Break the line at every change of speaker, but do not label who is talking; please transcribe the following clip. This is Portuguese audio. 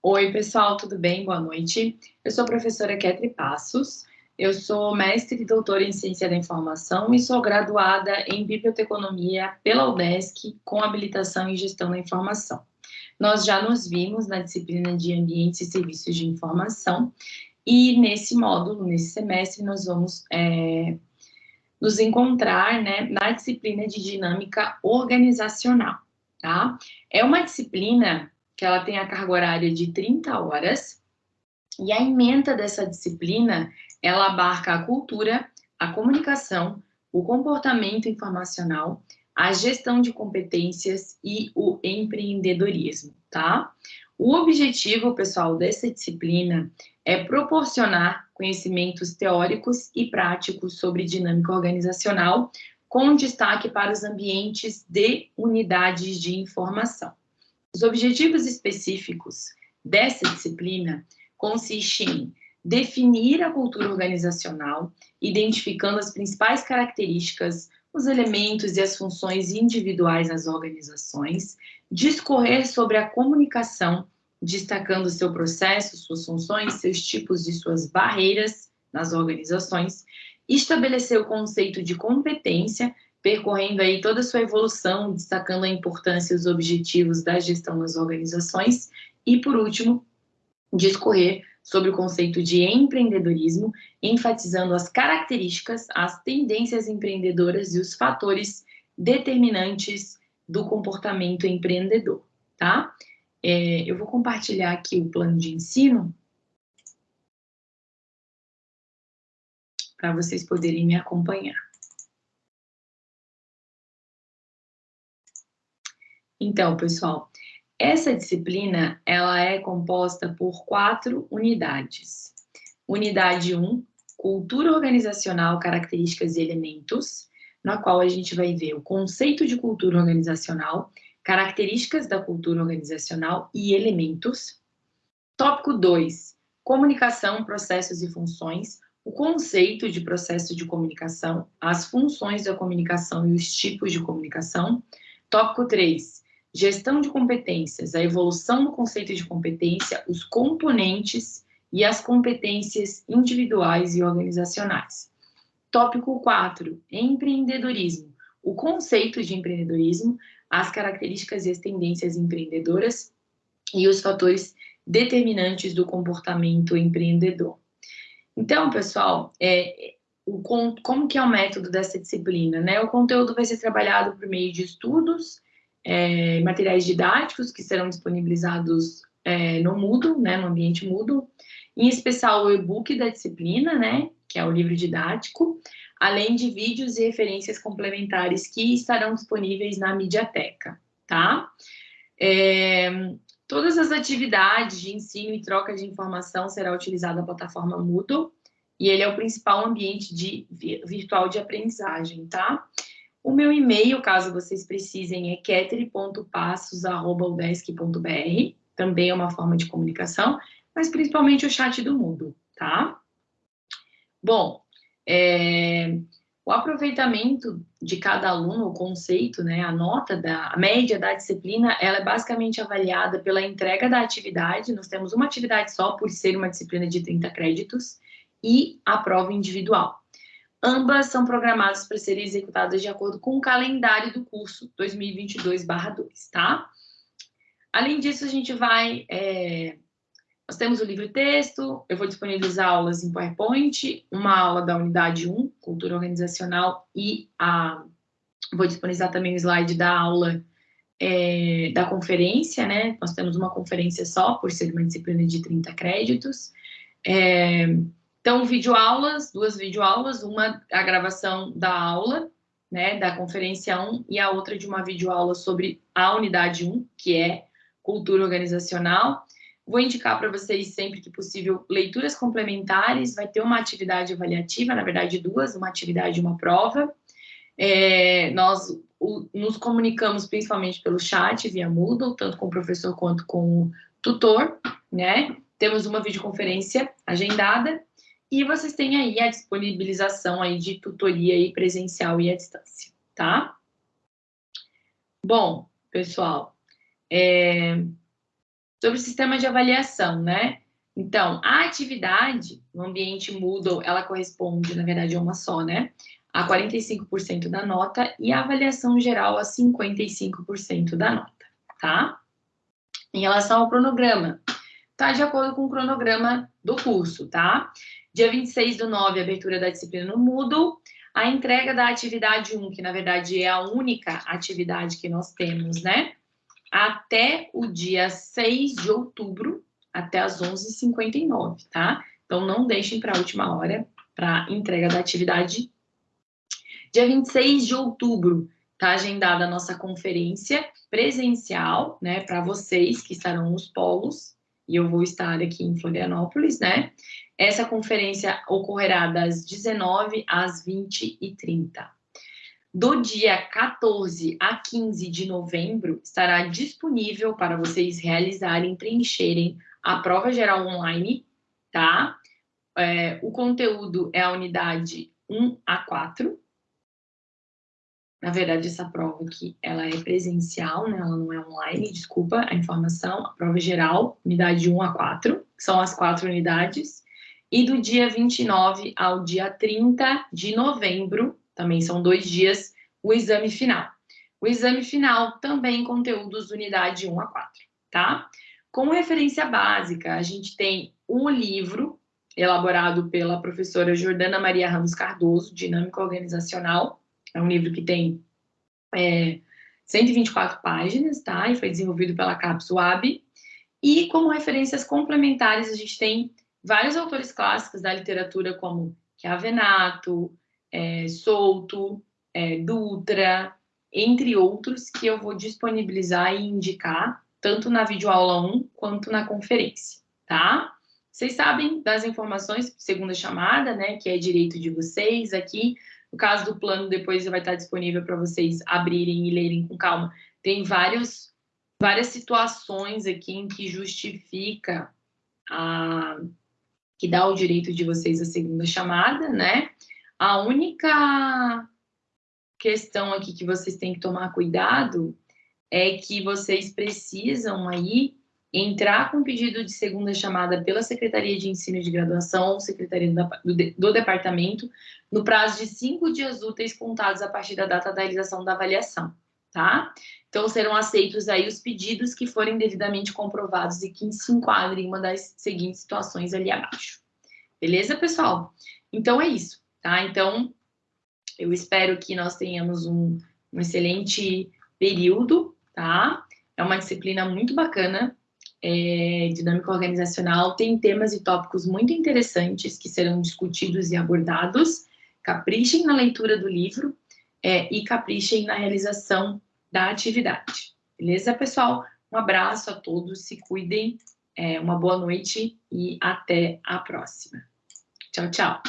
Oi, pessoal, tudo bem? Boa noite. Eu sou a professora Ketri Passos, eu sou mestre e doutora em Ciência da Informação e sou graduada em Biblioteconomia pela UDESC com habilitação em Gestão da Informação. Nós já nos vimos na disciplina de Ambientes e Serviços de Informação e nesse módulo, nesse semestre, nós vamos é, nos encontrar né, na disciplina de Dinâmica Organizacional, tá? É uma disciplina que ela tem a carga horária de 30 horas e a emenda dessa disciplina ela abarca a cultura, a comunicação, o comportamento informacional, a gestão de competências e o empreendedorismo, tá? O objetivo, pessoal, dessa disciplina é proporcionar conhecimentos teóricos e práticos sobre dinâmica organizacional, com destaque para os ambientes de unidades de informação. Os objetivos específicos dessa disciplina consistem em definir a cultura organizacional, identificando as principais características, os elementos e as funções individuais nas organizações, discorrer sobre a comunicação, destacando seu processo, suas funções, seus tipos e suas barreiras nas organizações, estabelecer o conceito de competência, percorrendo aí toda a sua evolução, destacando a importância e os objetivos da gestão das organizações, e, por último, discorrer sobre o conceito de empreendedorismo, enfatizando as características, as tendências empreendedoras e os fatores determinantes do comportamento empreendedor, tá? É, eu vou compartilhar aqui o plano de ensino para vocês poderem me acompanhar. Então, pessoal, essa disciplina, ela é composta por quatro unidades. Unidade 1, um, Cultura Organizacional, Características e Elementos, na qual a gente vai ver o conceito de cultura organizacional, características da cultura organizacional e elementos. Tópico 2, Comunicação, Processos e Funções, o conceito de processo de comunicação, as funções da comunicação e os tipos de comunicação. Tópico 3, gestão de competências, a evolução do conceito de competência, os componentes e as competências individuais e organizacionais. Tópico 4, empreendedorismo, o conceito de empreendedorismo, as características e as tendências empreendedoras e os fatores determinantes do comportamento empreendedor. Então, pessoal, é, o, como que é o método dessa disciplina? Né? O conteúdo vai ser trabalhado por meio de estudos, é, materiais didáticos que serão disponibilizados é, no Moodle, né, no ambiente Moodle, em especial o e-book da disciplina, né, que é o livro didático, além de vídeos e referências complementares que estarão disponíveis na Mediateca, tá? É, todas as atividades de ensino e troca de informação será utilizada a plataforma Moodle, e ele é o principal ambiente de, virtual de aprendizagem, tá? O meu e-mail, caso vocês precisem, é ketri.passos.udesc.br, também é uma forma de comunicação, mas principalmente o chat do mundo, tá? Bom, é, o aproveitamento de cada aluno, o conceito, né, a nota, da, a média da disciplina, ela é basicamente avaliada pela entrega da atividade, nós temos uma atividade só, por ser uma disciplina de 30 créditos, e a prova individual. Ambas são programadas para serem executadas de acordo com o calendário do curso 2022/2, tá? Além disso, a gente vai... É, nós temos o livro-texto, eu vou disponibilizar aulas em PowerPoint, uma aula da unidade 1, Cultura Organizacional, e a, vou disponibilizar também o slide da aula é, da conferência, né? Nós temos uma conferência só, por ser uma disciplina de 30 créditos. É, então, videoaulas, duas videoaulas, uma a gravação da aula, né, da conferência 1, e a outra de uma videoaula sobre a unidade 1, que é cultura organizacional. Vou indicar para vocês, sempre que possível, leituras complementares, vai ter uma atividade avaliativa, na verdade duas, uma atividade e uma prova. É, nós o, nos comunicamos principalmente pelo chat, via Moodle, tanto com o professor quanto com o tutor, né? Temos uma videoconferência agendada, e vocês têm aí a disponibilização aí de tutoria aí presencial e à distância, tá? Bom, pessoal, é... Sobre o sistema de avaliação, né? Então, a atividade no ambiente Moodle, ela corresponde, na verdade, a uma só, né? A 45% da nota e a avaliação geral a 55% da nota, tá? Em relação ao cronograma, tá de acordo com o cronograma do curso, tá? Dia 26 do 9, abertura da disciplina no Moodle, a entrega da atividade 1, que na verdade é a única atividade que nós temos, né? Até o dia 6 de outubro, até as 11h59, tá? Então, não deixem para a última hora para entrega da atividade. Dia 26 de outubro, tá agendada a nossa conferência presencial, né, para vocês que estarão nos polos, e eu vou estar aqui em Florianópolis, né? Essa conferência ocorrerá das 19 às 20h30. Do dia 14 a 15 de novembro, estará disponível para vocês realizarem, preencherem a prova geral online, tá? É, o conteúdo é a unidade 1 a 4. Na verdade, essa prova aqui, ela é presencial, né? Ela não é online, desculpa a informação. A prova geral, unidade 1 a 4, são as quatro unidades. E do dia 29 ao dia 30 de novembro, também são dois dias, o exame final. O exame final também conteúdos unidade 1 a 4, tá? Como referência básica, a gente tem um livro elaborado pela professora Jordana Maria Ramos Cardoso, Dinâmica Organizacional. É um livro que tem é, 124 páginas, tá? E foi desenvolvido pela CAPS UAB. E como referências complementares, a gente tem vários autores clássicos da literatura, como Chiavenato, é, Souto, é, Dutra, entre outros, que eu vou disponibilizar e indicar tanto na videoaula 1 quanto na conferência, tá? Vocês sabem das informações, segunda chamada, né, que é direito de vocês aqui. No caso do plano, depois vai estar disponível para vocês abrirem e lerem com calma. Tem vários, várias situações aqui em que justifica a, que dá o direito de vocês a segunda chamada, né? A única questão aqui que vocês têm que tomar cuidado é que vocês precisam aí entrar com pedido de segunda chamada pela Secretaria de Ensino de Graduação ou Secretaria do, do, Departamento no prazo de cinco dias úteis contados a partir da data da realização da avaliação, tá? Então, serão aceitos aí os pedidos que forem devidamente comprovados e que se enquadrem em uma das seguintes situações ali abaixo. Beleza, pessoal? Então, é isso, tá? Então, eu espero que nós tenhamos um, um excelente período tá? É uma disciplina muito bacana, é, dinâmica organizacional, tem temas e tópicos muito interessantes que serão discutidos e abordados. Caprichem na leitura do livro é, e caprichem na realização da atividade. Beleza, pessoal? Um abraço a todos, se cuidem, é, uma boa noite e até a próxima. Tchau, tchau.